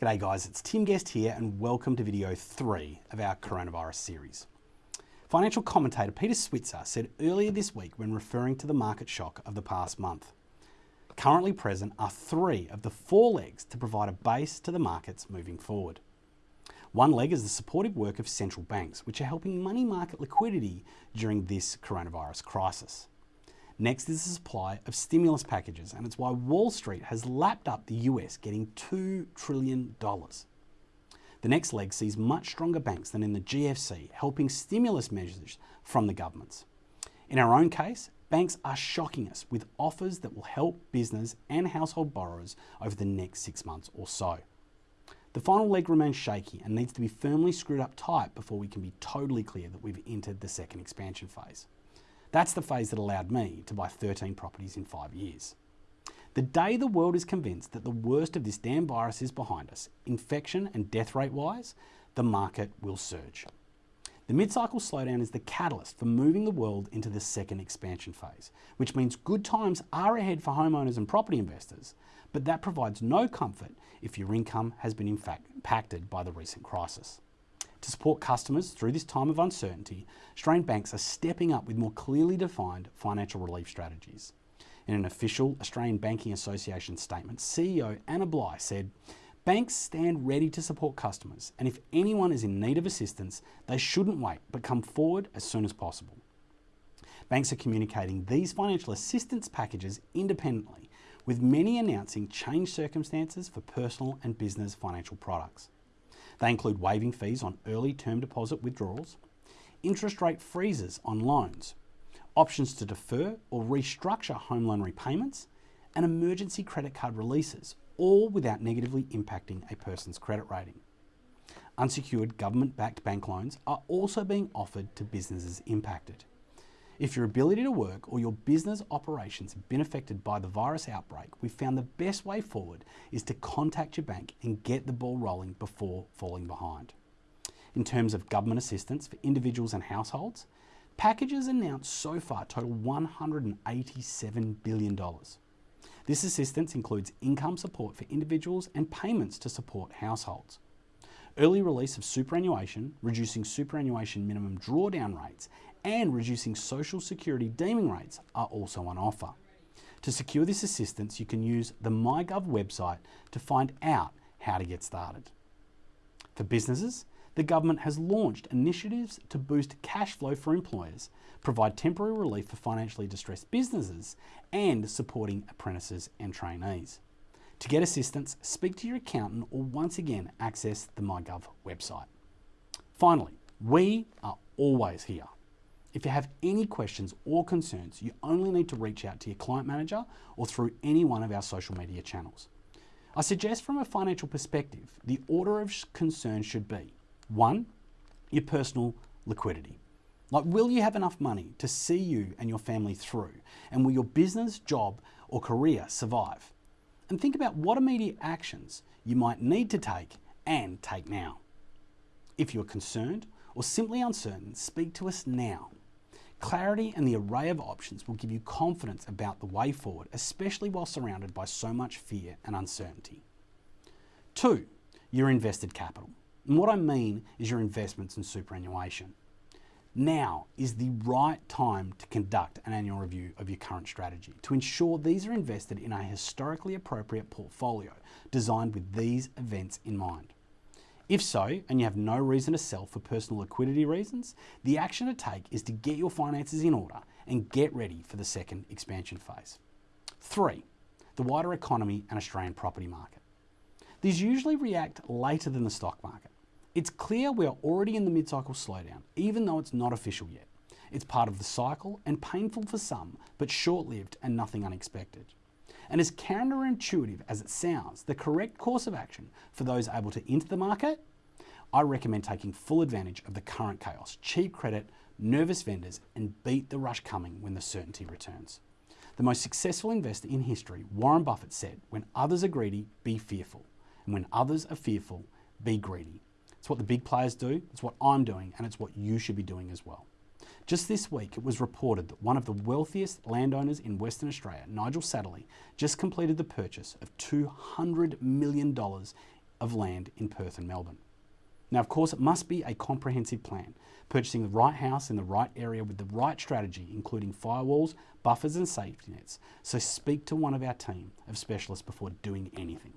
G'day guys, it's Tim Guest here and welcome to video three of our coronavirus series. Financial commentator Peter Switzer said earlier this week when referring to the market shock of the past month, currently present are three of the four legs to provide a base to the markets moving forward. One leg is the supportive work of central banks, which are helping money market liquidity during this coronavirus crisis. Next is the supply of stimulus packages, and it's why Wall Street has lapped up the US, getting $2 trillion. The next leg sees much stronger banks than in the GFC, helping stimulus measures from the governments. In our own case, banks are shocking us with offers that will help business and household borrowers over the next six months or so. The final leg remains shaky and needs to be firmly screwed up tight before we can be totally clear that we've entered the second expansion phase. That's the phase that allowed me to buy 13 properties in five years. The day the world is convinced that the worst of this damn virus is behind us, infection and death rate wise, the market will surge. The mid-cycle slowdown is the catalyst for moving the world into the second expansion phase, which means good times are ahead for homeowners and property investors, but that provides no comfort if your income has been in fact impacted by the recent crisis. To support customers through this time of uncertainty, Australian banks are stepping up with more clearly defined financial relief strategies. In an official Australian Banking Association statement, CEO Anna Bligh said, Banks stand ready to support customers, and if anyone is in need of assistance, they shouldn't wait but come forward as soon as possible. Banks are communicating these financial assistance packages independently, with many announcing changed circumstances for personal and business financial products. They include waiving fees on early term deposit withdrawals, interest rate freezes on loans, options to defer or restructure home loan repayments, and emergency credit card releases, all without negatively impacting a person's credit rating. Unsecured government backed bank loans are also being offered to businesses impacted. If your ability to work or your business operations have been affected by the virus outbreak, we found the best way forward is to contact your bank and get the ball rolling before falling behind. In terms of government assistance for individuals and households, packages announced so far total $187 billion. This assistance includes income support for individuals and payments to support households. Early release of superannuation, reducing superannuation minimum drawdown rates, and reducing social security deeming rates are also on offer. To secure this assistance, you can use the MyGov website to find out how to get started. For businesses, the government has launched initiatives to boost cash flow for employers, provide temporary relief for financially distressed businesses, and supporting apprentices and trainees. To get assistance, speak to your accountant or once again access the MyGov website. Finally, we are always here. If you have any questions or concerns, you only need to reach out to your client manager or through any one of our social media channels. I suggest from a financial perspective, the order of concern should be one, your personal liquidity. Like, will you have enough money to see you and your family through? And will your business, job, or career survive? And think about what immediate actions you might need to take and take now. If you're concerned or simply uncertain, speak to us now. Clarity and the array of options will give you confidence about the way forward, especially while surrounded by so much fear and uncertainty. Two, your invested capital. And what I mean is your investments in superannuation. Now is the right time to conduct an annual review of your current strategy to ensure these are invested in a historically appropriate portfolio designed with these events in mind. If so, and you have no reason to sell for personal liquidity reasons, the action to take is to get your finances in order and get ready for the second expansion phase. Three, the wider economy and Australian property market. These usually react later than the stock market. It's clear we are already in the mid-cycle slowdown, even though it's not official yet. It's part of the cycle and painful for some, but short-lived and nothing unexpected. And as counterintuitive as it sounds, the correct course of action for those able to enter the market, I recommend taking full advantage of the current chaos, cheap credit, nervous vendors, and beat the rush coming when the certainty returns. The most successful investor in history, Warren Buffett said, when others are greedy, be fearful. And when others are fearful, be greedy. It's what the big players do, it's what I'm doing, and it's what you should be doing as well. Just this week, it was reported that one of the wealthiest landowners in Western Australia, Nigel Satterley, just completed the purchase of $200 million of land in Perth and Melbourne. Now, of course, it must be a comprehensive plan, purchasing the right house in the right area with the right strategy, including firewalls, buffers, and safety nets. So speak to one of our team of specialists before doing anything.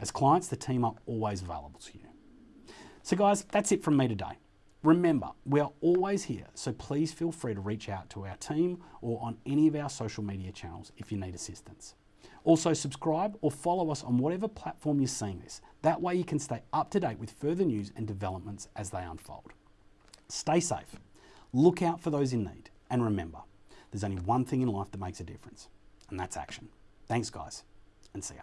As clients, the team are always available to you. So, guys, that's it from me today. Remember, we are always here, so please feel free to reach out to our team or on any of our social media channels if you need assistance. Also, subscribe or follow us on whatever platform you're seeing this. That way, you can stay up to date with further news and developments as they unfold. Stay safe, look out for those in need, and remember, there's only one thing in life that makes a difference, and that's action. Thanks, guys, and see ya.